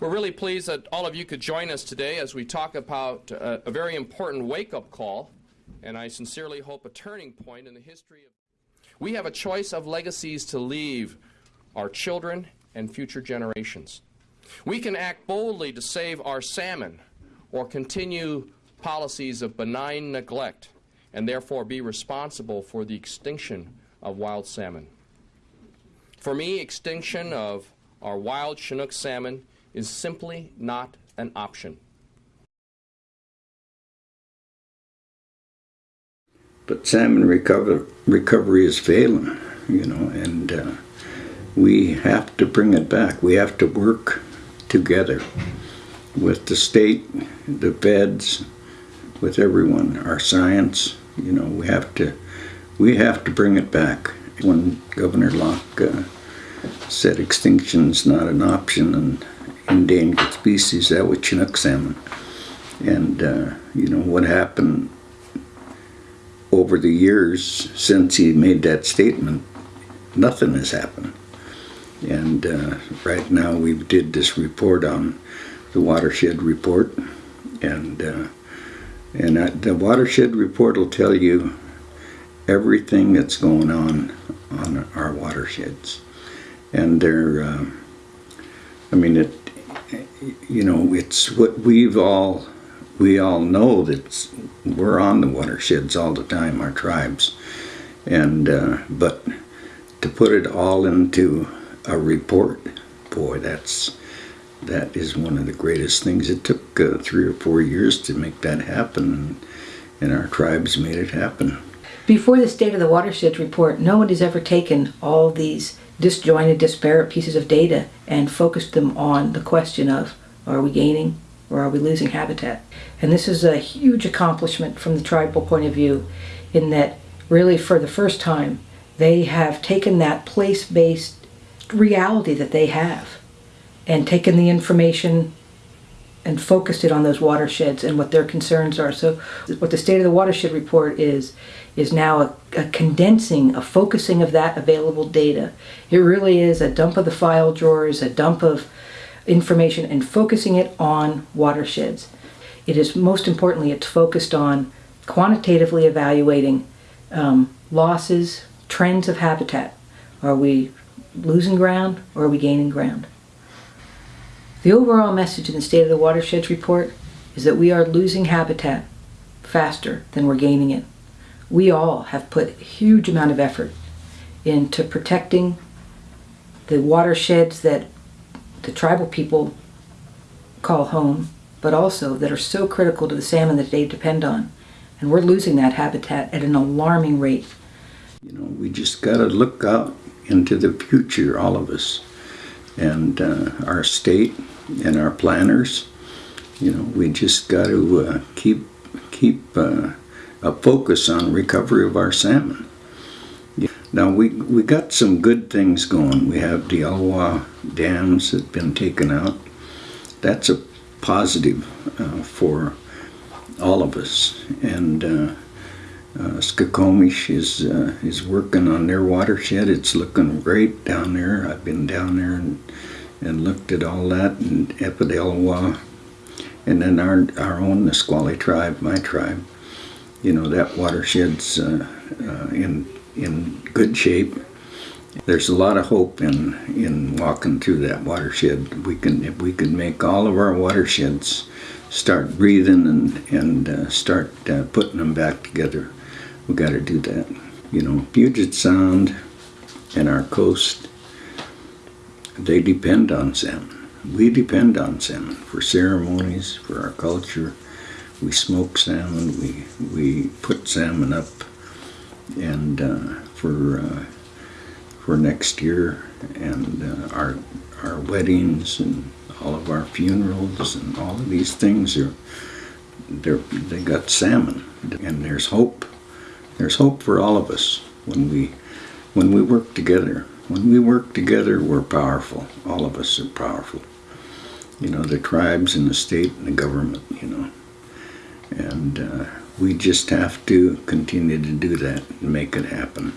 We're really pleased that all of you could join us today as we talk about uh, a very important wake up call, and I sincerely hope a turning point in the history of. We have a choice of legacies to leave our children and future generations. We can act boldly to save our salmon or continue policies of benign neglect and therefore be responsible for the extinction of wild salmon. For me, extinction of our wild Chinook salmon is simply not an option. But salmon recover, recovery is failing, you know, and uh, we have to bring it back. We have to work together with the state, the feds, with everyone, our science, you know, we have to, we have to bring it back. When Governor Locke uh, said extinction's not an option and endangered species, that was Chinook salmon. And, uh, you know, what happened over the years since he made that statement, nothing has happened. And uh, right now we did this report on the watershed report, and uh, and the watershed report will tell you everything that's going on on our watersheds, and they're. Uh, I mean, it. You know, it's what we've all we all know that we're on the watersheds all the time, our tribes, and uh, but to put it all into a report, boy, that's that is one of the greatest things. It took uh, three or four years to make that happen, and, and our tribes made it happen. Before the State of the Watersheds report, no one has ever taken all these disjointed, disparate pieces of data and focused them on the question of are we gaining or are we losing habitat? And this is a huge accomplishment from the tribal point of view in that really for the first time they have taken that place-based reality that they have and taken the information and focused it on those watersheds and what their concerns are. So what the State of the Watershed Report is, is now a, a, condensing, a focusing of that available data. It really is a dump of the file drawers, a dump of information and focusing it on watersheds. It is most importantly, it's focused on quantitatively evaluating um, losses, trends of habitat. Are we losing ground or are we gaining ground? The overall message in the State of the Watersheds report is that we are losing habitat faster than we're gaining it. We all have put a huge amount of effort into protecting the watersheds that the tribal people call home, but also that are so critical to the salmon that they depend on. And we're losing that habitat at an alarming rate. You know, we just got to look out into the future, all of us and uh, our state and our planners. You know, we just got to uh, keep keep uh, a focus on recovery of our salmon. Now we we got some good things going. We have the Elwha dams that have been taken out. That's a positive uh, for all of us, and uh, Skokomish is uh, is working on their watershed. It's looking great down there. I've been down there and and looked at all that and Epidelwa, and then our our own Nisqually tribe, my tribe. You know that watershed's uh, uh, in in good shape. There's a lot of hope in in walking through that watershed. We can if we can make all of our watersheds start breathing and and uh, start uh, putting them back together we got to do that. You know, Puget Sound and our coast, they depend on salmon. We depend on salmon for ceremonies, for our culture. We smoke salmon, we, we put salmon up, and uh, for, uh, for next year, and uh, our, our weddings and all of our funerals and all of these things are, they're, they got salmon, and there's hope there's hope for all of us when we when we work together. When we work together, we're powerful. All of us are powerful. You know, the tribes and the state and the government, you know. And uh, we just have to continue to do that and make it happen.